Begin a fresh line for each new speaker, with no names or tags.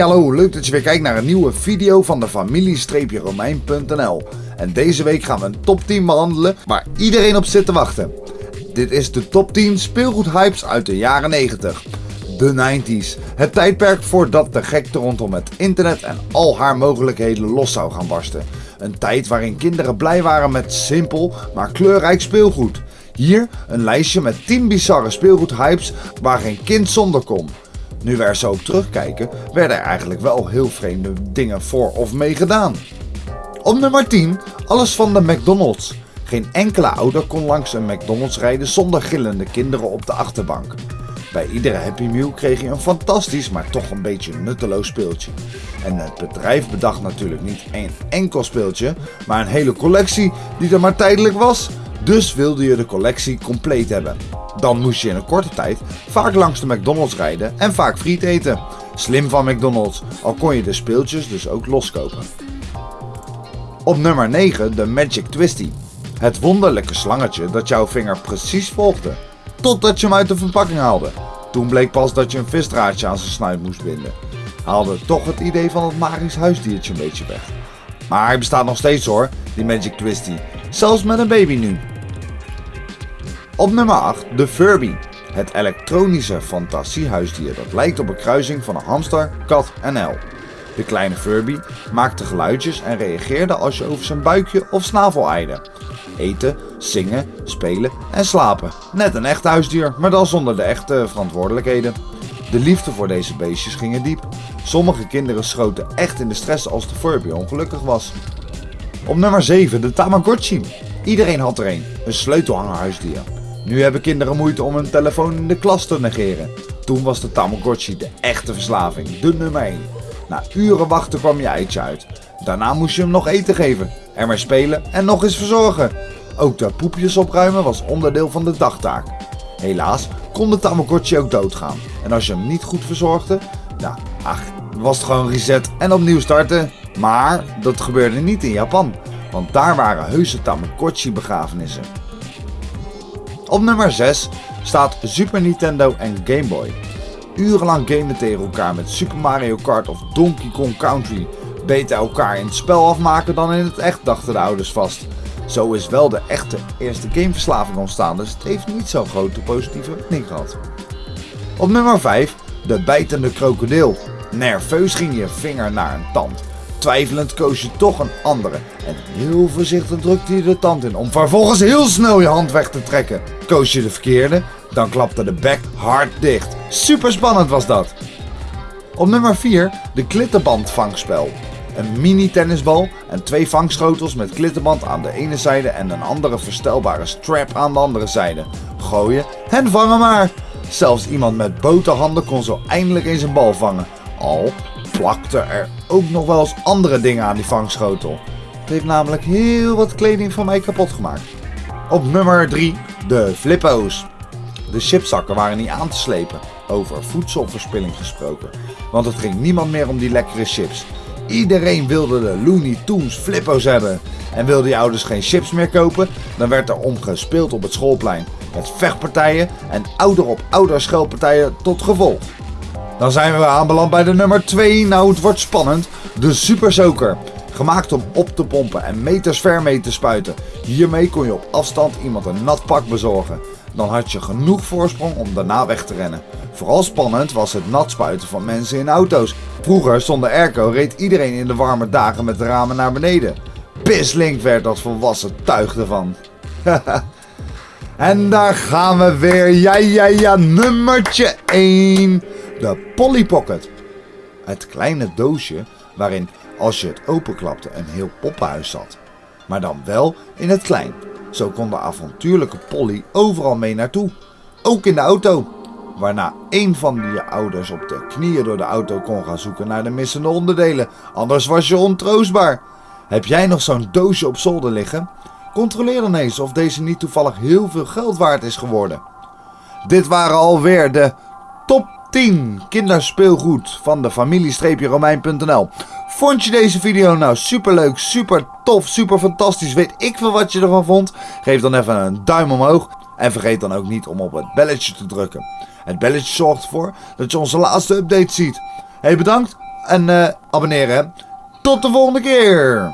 Hallo, leuk dat je weer kijkt naar een nieuwe video van de familie-romein.nl En deze week gaan we een top 10 behandelen waar iedereen op zit te wachten. Dit is de top 10 speelgoedhypes uit de jaren 90. De 90s, het tijdperk voordat de gekte rondom het internet en al haar mogelijkheden los zou gaan barsten. Een tijd waarin kinderen blij waren met simpel maar kleurrijk speelgoed. Hier een lijstje met 10 bizarre speelgoedhypes waar geen kind zonder kon. Nu we er zo op terugkijken, werden er eigenlijk wel heel vreemde dingen voor of mee gedaan. Op nummer 10, alles van de McDonald's. Geen enkele ouder kon langs een McDonald's rijden zonder gillende kinderen op de achterbank. Bij iedere Happy Meal kreeg je een fantastisch, maar toch een beetje nutteloos speeltje. En het bedrijf bedacht natuurlijk niet één enkel speeltje, maar een hele collectie die er maar tijdelijk was. Dus wilde je de collectie compleet hebben. Dan moest je in een korte tijd vaak langs de McDonald's rijden en vaak friet eten. Slim van McDonald's, al kon je de speeltjes dus ook loskopen. Op nummer 9 de Magic Twisty. Het wonderlijke slangetje dat jouw vinger precies volgde. Totdat je hem uit de verpakking haalde. Toen bleek pas dat je een visdraadje aan zijn snuit moest binden. Haalde toch het idee van het magisch huisdiertje een beetje weg. Maar hij bestaat nog steeds hoor, die Magic Twisty. Zelfs met een baby nu. Op nummer 8 de Furby. Het elektronische fantasiehuisdier dat lijkt op een kruising van een hamster, kat en el. De kleine Furby maakte geluidjes en reageerde als je over zijn buikje of snavel eide. Eten, zingen, spelen en slapen. Net een echt huisdier, maar dan zonder de echte verantwoordelijkheden. De liefde voor deze beestjes ging diep. Sommige kinderen schoten echt in de stress als de Furby ongelukkig was. Op nummer 7 de Tamagotchi. Iedereen had er een, een sleutelhangerhuisdier. Nu hebben kinderen moeite om hun telefoon in de klas te negeren. Toen was de Tamagotchi de echte verslaving, de nummer 1. Na uren wachten kwam je eitje uit. Daarna moest je hem nog eten geven, ermee spelen en nog eens verzorgen. Ook de poepjes opruimen was onderdeel van de dagtaak. Helaas kon de Tamagotchi ook doodgaan. En als je hem niet goed verzorgde, nou, ach, was het gewoon reset en opnieuw starten. Maar dat gebeurde niet in Japan, want daar waren heuse Tamagotchi begrafenissen. Op nummer 6 staat Super Nintendo en Game Boy. Urenlang gamen tegen elkaar met Super Mario Kart of Donkey Kong Country. Beter elkaar in het spel afmaken dan in het echt, dachten de ouders vast. Zo is wel de echte eerste gameverslaving ontstaan, dus het heeft niet zo'n grote positieve werking gehad. Op nummer 5 de bijtende krokodil. Nerveus ging je vinger naar een tand. Twijfelend koos je toch een andere en heel voorzichtig drukte je de tand in om vervolgens heel snel je hand weg te trekken. Koos je de verkeerde, dan klapte de bek hard dicht. Super spannend was dat. Op nummer 4 de klitterband vangspel. Een mini tennisbal en twee vangschotels met klitterband aan de ene zijde en een andere verstelbare strap aan de andere zijde. Gooien en vangen maar. Zelfs iemand met boterhanden kon zo eindelijk eens een bal vangen. Al plakte er ook nog wel eens andere dingen aan die vangschotel. Het heeft namelijk heel wat kleding van mij kapot gemaakt. Op nummer 3 de flippo's. De chipzakken waren niet aan te slepen. Over voedselverspilling gesproken. Want het ging niemand meer om die lekkere chips. Iedereen wilde de Looney Tunes flippo's hebben. En wilde je ouders geen chips meer kopen, dan werd er omgespeeld op het schoolplein. Met vechtpartijen en ouder op ouder schelpartijen tot gevolg. Dan zijn we aanbeland bij de nummer 2. Nou, het wordt spannend. De Super Soaker. Gemaakt om op te pompen en meters ver mee te spuiten. Hiermee kon je op afstand iemand een nat pak bezorgen. Dan had je genoeg voorsprong om daarna weg te rennen. Vooral spannend was het nat spuiten van mensen in auto's. Vroeger zonder airco reed iedereen in de warme dagen met de ramen naar beneden. Pislink werd als volwassen tuig ervan. en daar gaan we weer. Ja, ja, ja, nummertje 1. De Polly Pocket. Het kleine doosje waarin als je het openklapte een heel poppenhuis zat. Maar dan wel in het klein. Zo kon de avontuurlijke Polly overal mee naartoe. Ook in de auto. Waarna een van je ouders op de knieën door de auto kon gaan zoeken naar de missende onderdelen. Anders was je ontroostbaar. Heb jij nog zo'n doosje op zolder liggen? Controleer dan eens of deze niet toevallig heel veel geld waard is geworden. Dit waren alweer de top 10 kinderspeelgoed van de familie-romein.nl. Vond je deze video nou super leuk, super tof, super fantastisch? Weet ik veel wat je ervan vond? Geef dan even een duim omhoog. En vergeet dan ook niet om op het belletje te drukken. Het belletje zorgt ervoor dat je onze laatste update ziet. Hey bedankt en eh, abonneren. Tot de volgende keer!